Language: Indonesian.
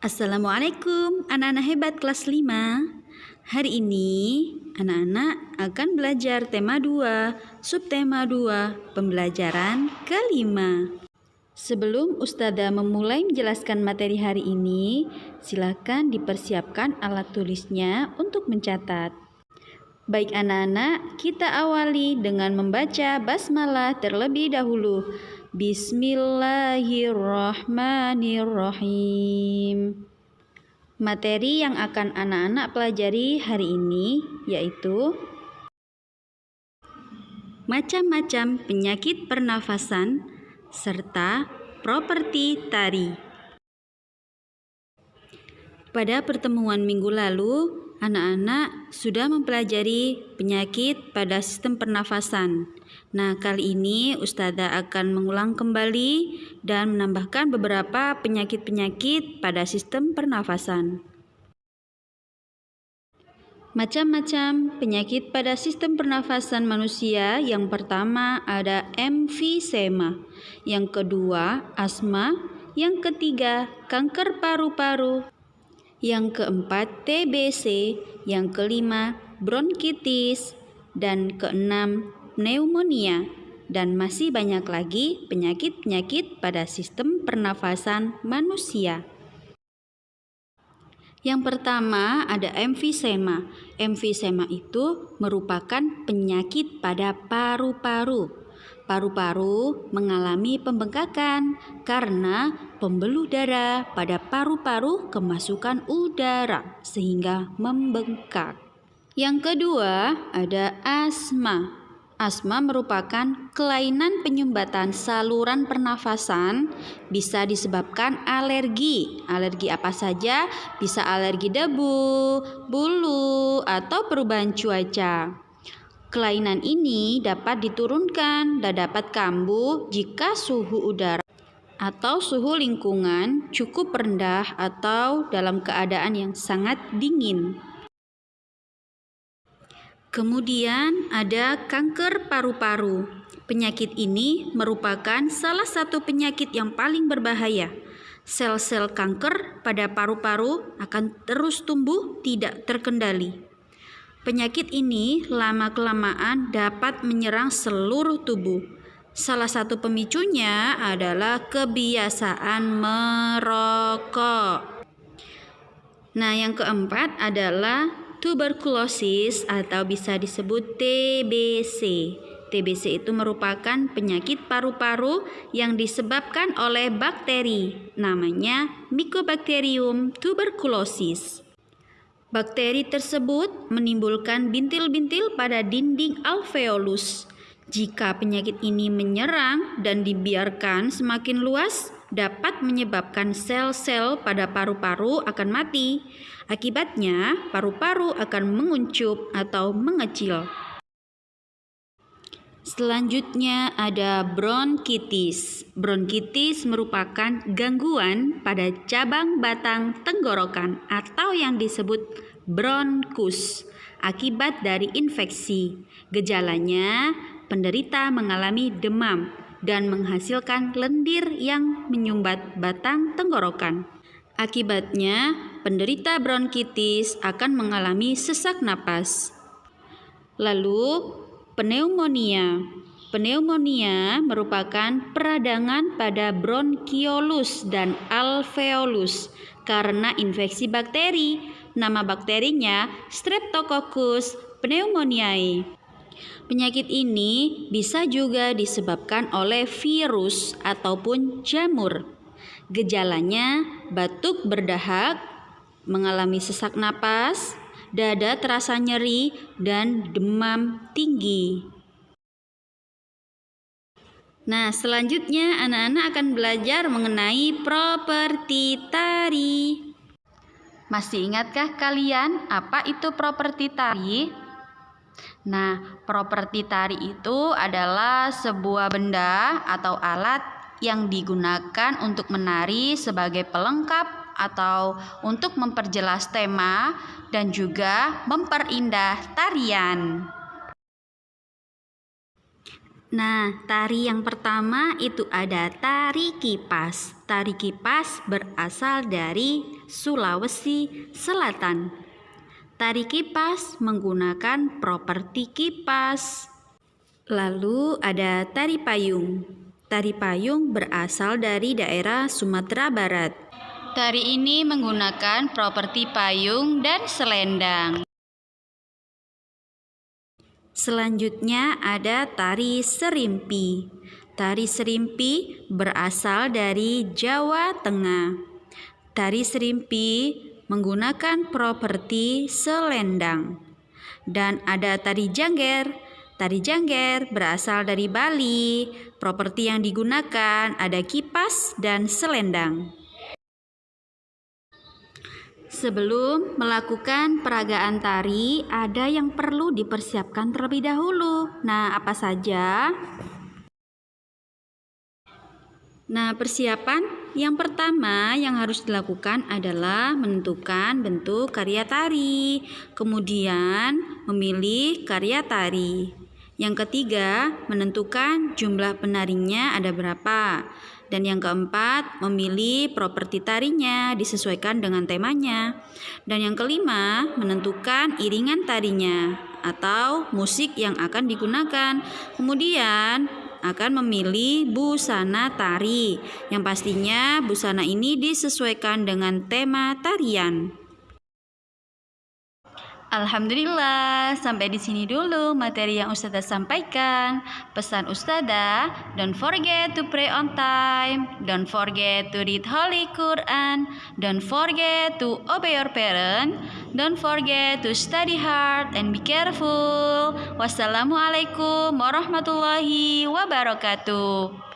Assalamualaikum anak-anak hebat kelas 5 Hari ini anak-anak akan belajar tema 2 Subtema 2 Pembelajaran kelima. Sebelum Ustazah memulai menjelaskan materi hari ini Silakan dipersiapkan alat tulisnya untuk mencatat Baik anak-anak, kita awali dengan membaca basmalah terlebih dahulu. Bismillahirrahmanirrahim. Materi yang akan anak-anak pelajari hari ini yaitu macam-macam penyakit pernafasan serta properti tari. Pada pertemuan minggu lalu, Anak-anak sudah mempelajari penyakit pada sistem pernafasan. Nah, kali ini Ustazah akan mengulang kembali dan menambahkan beberapa penyakit-penyakit pada sistem pernafasan. Macam-macam penyakit pada sistem pernafasan manusia. Yang pertama ada emfisema, yang kedua asma, yang ketiga kanker paru-paru, yang keempat TBC, yang kelima bronkitis, dan keenam pneumonia, dan masih banyak lagi penyakit-penyakit pada sistem pernafasan manusia. Yang pertama ada emfisema. Emfisema itu merupakan penyakit pada paru-paru paru-paru mengalami pembengkakan karena pembuluh darah pada paru-paru kemasukan udara sehingga membengkak. Yang kedua, ada asma. Asma merupakan kelainan penyumbatan saluran pernafasan bisa disebabkan alergi. Alergi apa saja? Bisa alergi debu, bulu, atau perubahan cuaca. Kelainan ini dapat diturunkan dan dapat kambuh jika suhu udara atau suhu lingkungan cukup rendah atau dalam keadaan yang sangat dingin. Kemudian ada kanker paru-paru. Penyakit ini merupakan salah satu penyakit yang paling berbahaya. Sel-sel kanker pada paru-paru akan terus tumbuh tidak terkendali. Penyakit ini lama-kelamaan dapat menyerang seluruh tubuh. Salah satu pemicunya adalah kebiasaan merokok. Nah, yang keempat adalah tuberkulosis atau bisa disebut TBC. TBC itu merupakan penyakit paru-paru yang disebabkan oleh bakteri, namanya Mycobacterium tuberculosis. Bakteri tersebut menimbulkan bintil-bintil pada dinding alveolus. Jika penyakit ini menyerang dan dibiarkan semakin luas, dapat menyebabkan sel-sel pada paru-paru akan mati. Akibatnya, paru-paru akan menguncup atau mengecil. Selanjutnya ada bronkitis. Bronkitis merupakan gangguan pada cabang batang tenggorokan atau yang disebut bronkus akibat dari infeksi. Gejalanya, penderita mengalami demam dan menghasilkan lendir yang menyumbat batang tenggorokan. Akibatnya, penderita bronkitis akan mengalami sesak napas. Lalu, Pneumonia Pneumonia merupakan peradangan pada bronkiolus dan alveolus karena infeksi bakteri. Nama bakterinya Streptococcus pneumoniae. Penyakit ini bisa juga disebabkan oleh virus ataupun jamur. Gejalanya batuk berdahak, mengalami sesak napas, dada terasa nyeri, dan demam tinggi. Nah, selanjutnya anak-anak akan belajar mengenai properti tari. Masih ingatkah kalian apa itu properti tari? Nah, properti tari itu adalah sebuah benda atau alat yang digunakan untuk menari sebagai pelengkap atau untuk memperjelas tema dan juga memperindah tarian. Nah, tari yang pertama itu ada tari kipas. Tari kipas berasal dari Sulawesi Selatan. Tari kipas menggunakan properti kipas. Lalu ada tari payung. Tari payung berasal dari daerah Sumatera Barat. Tari ini menggunakan properti payung dan selendang. Selanjutnya ada tari serimpi. Tari serimpi berasal dari Jawa Tengah. Tari serimpi menggunakan properti selendang. Dan ada tari jangger. Tari jangger berasal dari Bali. Properti yang digunakan ada kipas dan selendang. Sebelum melakukan peragaan tari, ada yang perlu dipersiapkan terlebih dahulu. Nah, apa saja? Nah, persiapan yang pertama yang harus dilakukan adalah menentukan bentuk karya tari, kemudian memilih karya tari. Yang ketiga, menentukan jumlah penarinya ada berapa. Dan yang keempat, memilih properti tarinya disesuaikan dengan temanya. Dan yang kelima, menentukan iringan tarinya atau musik yang akan digunakan. Kemudian, akan memilih busana tari yang pastinya busana ini disesuaikan dengan tema tarian. Alhamdulillah, sampai di sini dulu materi yang Ustazah sampaikan. Pesan Ustazah, don't forget to pray on time, don't forget to read Holy Quran, don't forget to obey your parent, don't forget to study hard and be careful. Wassalamualaikum warahmatullahi wabarakatuh.